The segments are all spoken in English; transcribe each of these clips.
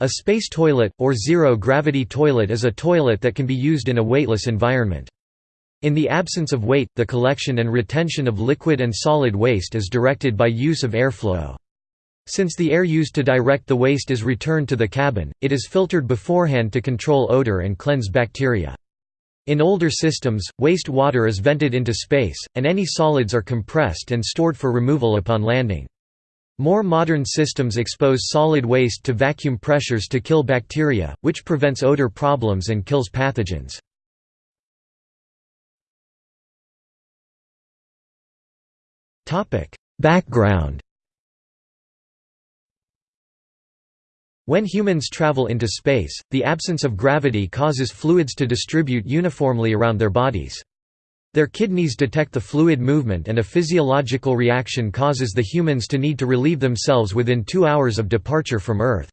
A space toilet, or zero-gravity toilet is a toilet that can be used in a weightless environment. In the absence of weight, the collection and retention of liquid and solid waste is directed by use of airflow. Since the air used to direct the waste is returned to the cabin, it is filtered beforehand to control odor and cleanse bacteria. In older systems, waste water is vented into space, and any solids are compressed and stored for removal upon landing. More modern systems expose solid waste to vacuum pressures to kill bacteria, which prevents odor problems and kills pathogens. Background When humans travel into space, the absence of gravity causes fluids to distribute uniformly around their bodies. Their kidneys detect the fluid movement and a physiological reaction causes the humans to need to relieve themselves within two hours of departure from Earth.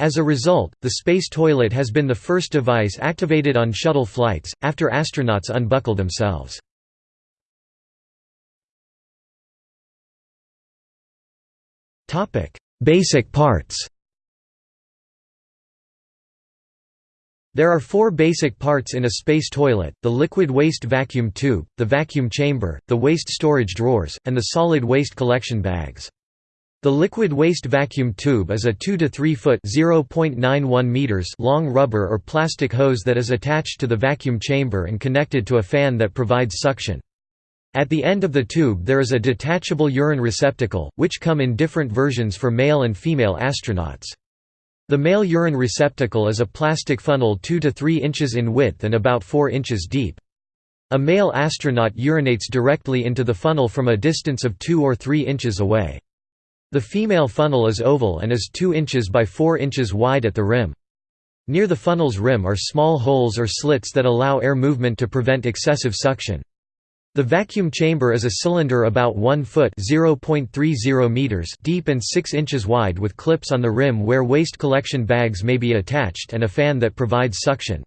As a result, the space toilet has been the first device activated on shuttle flights, after astronauts unbuckle themselves. Basic parts There are four basic parts in a space toilet, the liquid waste vacuum tube, the vacuum chamber, the waste storage drawers, and the solid waste collection bags. The liquid waste vacuum tube is a 2 to 3 foot meters long rubber or plastic hose that is attached to the vacuum chamber and connected to a fan that provides suction. At the end of the tube there is a detachable urine receptacle, which come in different versions for male and female astronauts. The male urine receptacle is a plastic funnel 2 to 3 inches in width and about 4 inches deep. A male astronaut urinates directly into the funnel from a distance of 2 or 3 inches away. The female funnel is oval and is 2 inches by 4 inches wide at the rim. Near the funnel's rim are small holes or slits that allow air movement to prevent excessive suction. The vacuum chamber is a cylinder about 1 foot meters deep and 6 inches wide with clips on the rim where waste collection bags may be attached and a fan that provides suction.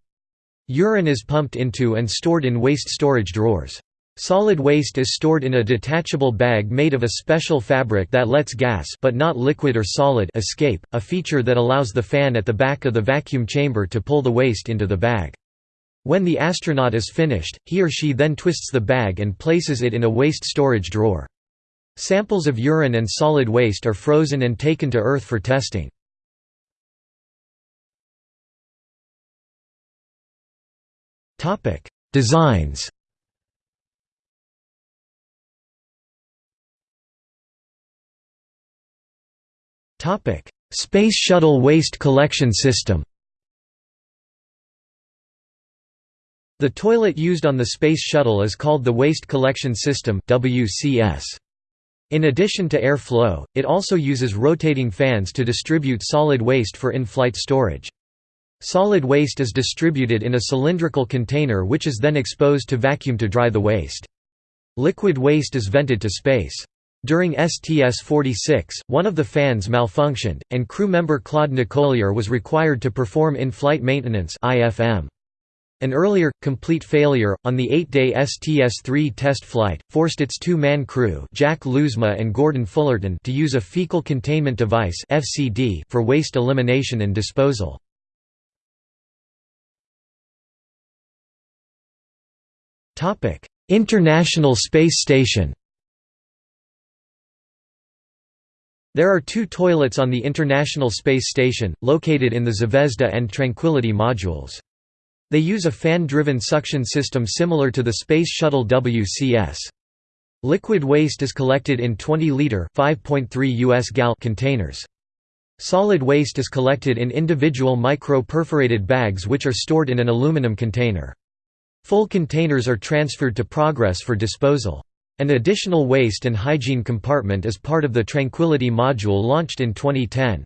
Urine is pumped into and stored in waste storage drawers. Solid waste is stored in a detachable bag made of a special fabric that lets gas but not liquid or solid escape, a feature that allows the fan at the back of the vacuum chamber to pull the waste into the bag. When the astronaut is finished, he or she then twists the bag and places it in a waste storage drawer. Samples of urine and solid waste are frozen and taken to Earth for testing. Designs Space Shuttle Waste Collection System The toilet used on the Space Shuttle is called the Waste Collection System WCS. In addition to air flow, it also uses rotating fans to distribute solid waste for in-flight storage. Solid waste is distributed in a cylindrical container which is then exposed to vacuum to dry the waste. Liquid waste is vented to space. During STS-46, one of the fans malfunctioned, and crew member Claude Nicollier was required to perform in-flight maintenance IFM. An earlier, complete failure, on the eight-day STS-3 test flight, forced its two-man crew Jack Lousma and Gordon Fullerton to use a fecal containment device for waste elimination and disposal. International Space Station There are two toilets on the International Space Station, located in the Zvezda and Tranquility modules. They use a fan-driven suction system similar to the Space Shuttle WCS. Liquid waste is collected in 20-liter US gal containers. Solid waste is collected in individual micro-perforated bags which are stored in an aluminum container. Full containers are transferred to Progress for disposal. An additional waste and hygiene compartment is part of the Tranquility module launched in 2010.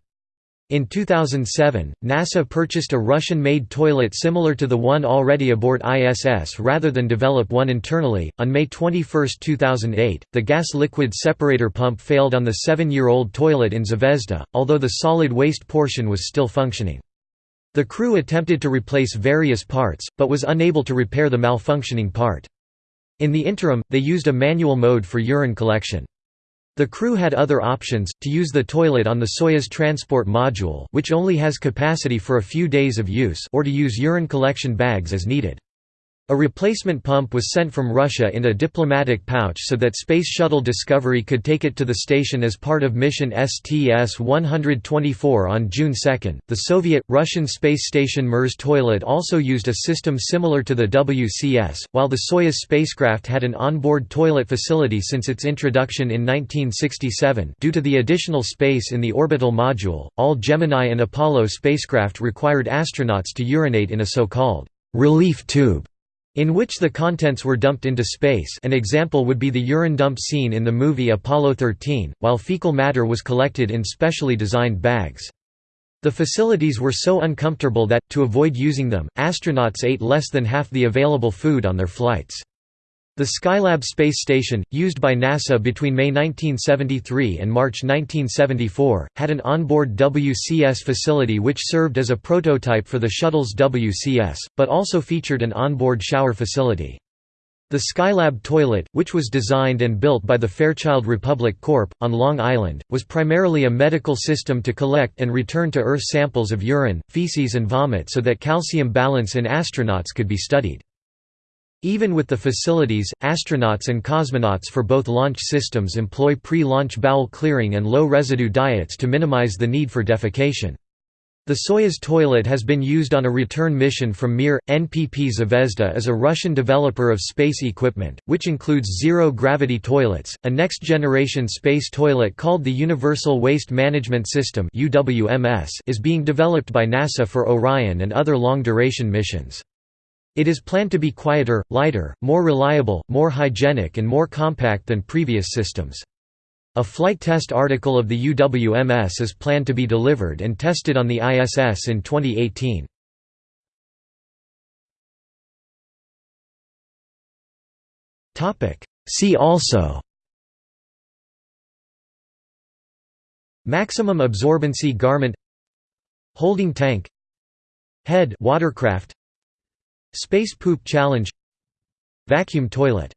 In 2007, NASA purchased a Russian-made toilet similar to the one already aboard ISS rather than develop one internally. On May 21, 2008, the gas-liquid separator pump failed on the seven-year-old toilet in Zvezda, although the solid waste portion was still functioning. The crew attempted to replace various parts, but was unable to repair the malfunctioning part. In the interim, they used a manual mode for urine collection. The crew had other options, to use the toilet on the Soyuz transport module which only has capacity for a few days of use or to use urine collection bags as needed. A replacement pump was sent from Russia in a diplomatic pouch so that Space Shuttle Discovery could take it to the station as part of mission STS-124 on June 2. The Soviet Russian space station Mir toilet also used a system similar to the WCS, while the Soyuz spacecraft had an onboard toilet facility since its introduction in 1967. Due to the additional space in the orbital module, all Gemini and Apollo spacecraft required astronauts to urinate in a so-called relief tube in which the contents were dumped into space an example would be the urine dump scene in the movie Apollo 13, while fecal matter was collected in specially designed bags. The facilities were so uncomfortable that, to avoid using them, astronauts ate less than half the available food on their flights. The Skylab space station, used by NASA between May 1973 and March 1974, had an onboard WCS facility which served as a prototype for the shuttle's WCS, but also featured an onboard shower facility. The Skylab toilet, which was designed and built by the Fairchild Republic Corp. on Long Island, was primarily a medical system to collect and return to Earth samples of urine, feces and vomit so that calcium balance in astronauts could be studied. Even with the facilities, astronauts and cosmonauts for both launch systems employ pre-launch bowel clearing and low-residue diets to minimize the need for defecation. The Soyuz toilet has been used on a return mission from Mir. NPP Zvezda is a Russian developer of space equipment, which includes zero-gravity toilets. A next-generation space toilet called the Universal Waste Management System is being developed by NASA for Orion and other long-duration missions. It is planned to be quieter, lighter, more reliable, more hygienic and more compact than previous systems. A flight test article of the UWMS is planned to be delivered and tested on the ISS in 2018. See also Maximum absorbency garment Holding tank Head watercraft Space Poop Challenge. Vacuum toilet